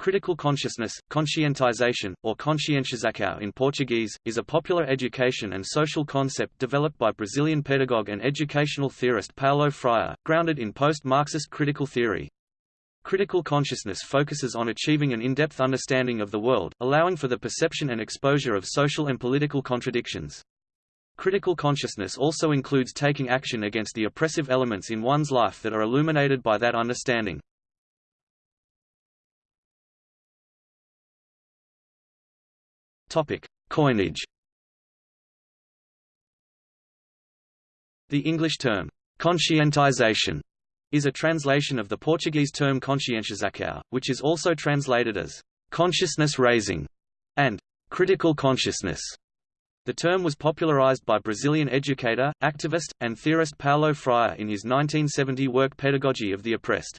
Critical consciousness, conscientization, or conscientização in Portuguese, is a popular education and social concept developed by Brazilian pedagogue and educational theorist Paulo Freire, grounded in post-Marxist critical theory. Critical consciousness focuses on achieving an in-depth understanding of the world, allowing for the perception and exposure of social and political contradictions. Critical consciousness also includes taking action against the oppressive elements in one's life that are illuminated by that understanding. Topic: Coinage. The English term conscientization is a translation of the Portuguese term conscientização, which is also translated as consciousness raising and critical consciousness. The term was popularized by Brazilian educator, activist, and theorist Paulo Freire in his 1970 work Pedagogy of the Oppressed.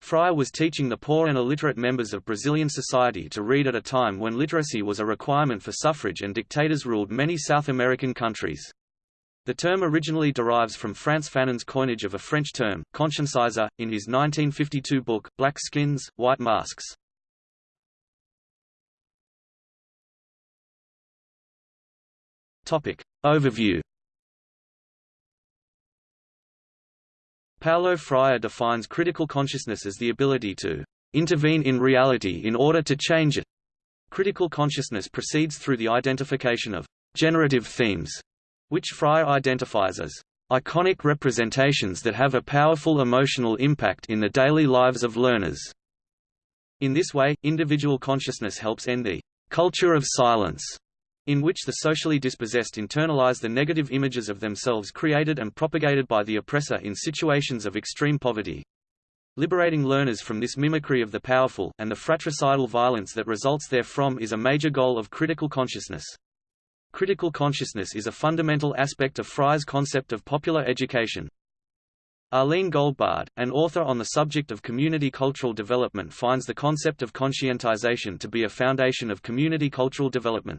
Freire was teaching the poor and illiterate members of Brazilian society to read at a time when literacy was a requirement for suffrage and dictators ruled many South American countries. The term originally derives from Frantz Fanon's coinage of a French term, consciencizer, in his 1952 book, Black Skins, White Masks. Overview Paulo Freire defines critical consciousness as the ability to intervene in reality in order to change it. Critical consciousness proceeds through the identification of generative themes, which Freire identifies as iconic representations that have a powerful emotional impact in the daily lives of learners. In this way, individual consciousness helps end the culture of silence in which the socially dispossessed internalize the negative images of themselves created and propagated by the oppressor in situations of extreme poverty. Liberating learners from this mimicry of the powerful, and the fratricidal violence that results therefrom is a major goal of critical consciousness. Critical consciousness is a fundamental aspect of Freire's concept of popular education. Arlene Goldbard, an author on the subject of community cultural development finds the concept of conscientization to be a foundation of community cultural development.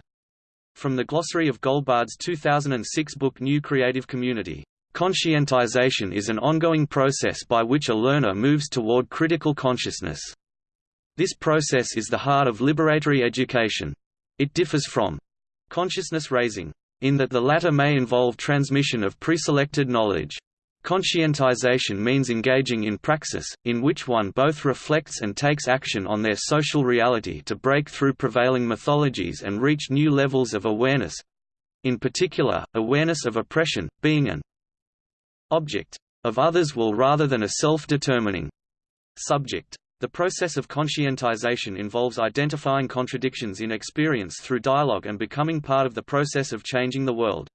From the glossary of Goldbard's 2006 book New Creative Community, conscientization is an ongoing process by which a learner moves toward critical consciousness. This process is the heart of liberatory education. It differs from consciousness raising, in that the latter may involve transmission of preselected knowledge. Conscientization means engaging in praxis, in which one both reflects and takes action on their social reality to break through prevailing mythologies and reach new levels of awareness—in particular, awareness of oppression, being an object of others will rather than a self-determining subject. The process of conscientization involves identifying contradictions in experience through dialogue and becoming part of the process of changing the world.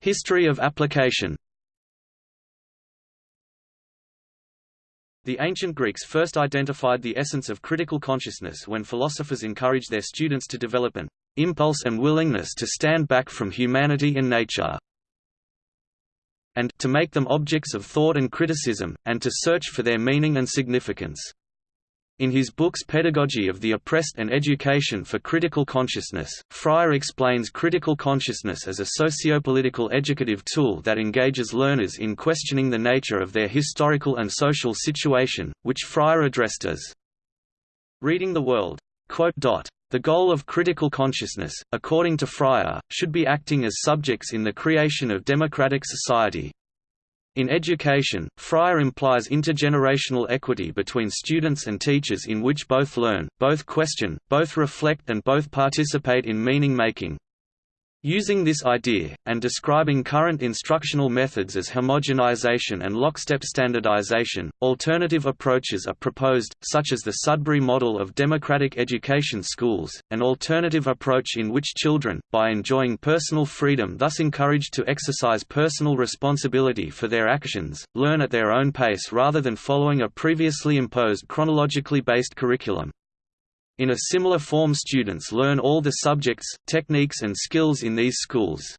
History of application The ancient Greeks first identified the essence of critical consciousness when philosophers encouraged their students to develop an impulse and willingness to stand back from humanity and nature, and to make them objects of thought and criticism, and to search for their meaning and significance. In his books Pedagogy of the Oppressed and Education for Critical Consciousness, Freire explains critical consciousness as a sociopolitical educative tool that engages learners in questioning the nature of their historical and social situation, which Freire addressed as reading the world. The goal of critical consciousness, according to Freire, should be acting as subjects in the creation of democratic society, in education, Freire implies intergenerational equity between students and teachers in which both learn, both question, both reflect and both participate in meaning-making. Using this idea, and describing current instructional methods as homogenization and lockstep standardization, alternative approaches are proposed, such as the Sudbury model of democratic education schools, an alternative approach in which children, by enjoying personal freedom thus encouraged to exercise personal responsibility for their actions, learn at their own pace rather than following a previously imposed chronologically based curriculum. In a similar form students learn all the subjects, techniques and skills in these schools.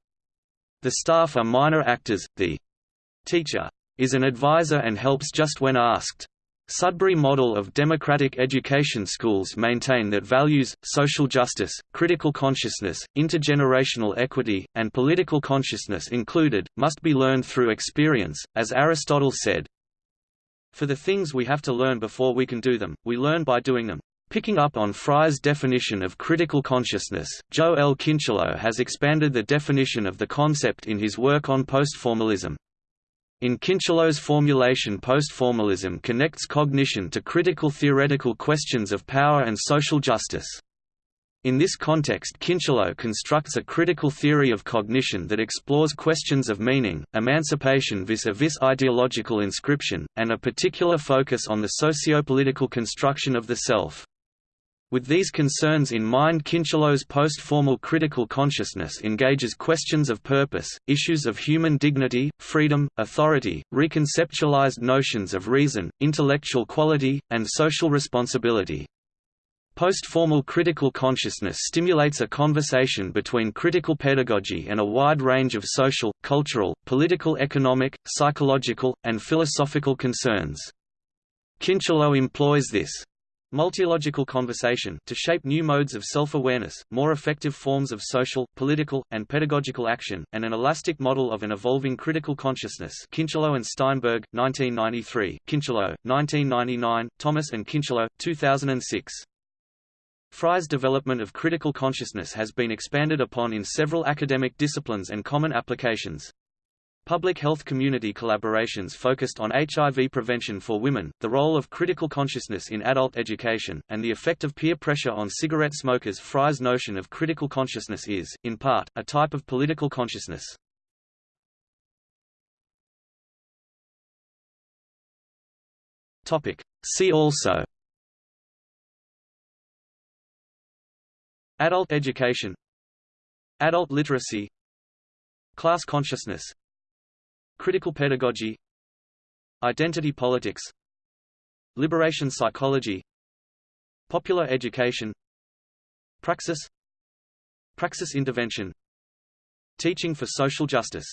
The staff are minor actors, the teacher is an advisor and helps just when asked. Sudbury model of democratic education schools maintain that values, social justice, critical consciousness, intergenerational equity, and political consciousness included, must be learned through experience, as Aristotle said. For the things we have to learn before we can do them, we learn by doing them. Picking up on Freire's definition of critical consciousness, Joe L. Kincheloe has expanded the definition of the concept in his work on postformalism. In Kincheloe's formulation postformalism connects cognition to critical theoretical questions of power and social justice. In this context Kincheloe constructs a critical theory of cognition that explores questions of meaning, emancipation vis-a-vis -vis ideological inscription, and a particular focus on the socio-political construction of the self. With these concerns in mind Kincheloe's post-formal critical consciousness engages questions of purpose, issues of human dignity, freedom, authority, reconceptualized notions of reason, intellectual quality, and social responsibility. Post-formal critical consciousness stimulates a conversation between critical pedagogy and a wide range of social, cultural, political economic, psychological, and philosophical concerns. Kincheloe employs this Multilogical conversation to shape new modes of self-awareness, more effective forms of social, political, and pedagogical action, and an elastic model of an evolving critical consciousness Kincheloe and Steinberg, 1993, Kincheloe, 1999, Thomas and Kincheloe, 2006. Freire's development of critical consciousness has been expanded upon in several academic disciplines and common applications. Public health community collaborations focused on HIV prevention for women, the role of critical consciousness in adult education, and the effect of peer pressure on cigarette smokers Freire's notion of critical consciousness is, in part, a type of political consciousness. See also Adult education Adult literacy Class consciousness Critical pedagogy Identity politics Liberation psychology Popular education Praxis Praxis intervention Teaching for social justice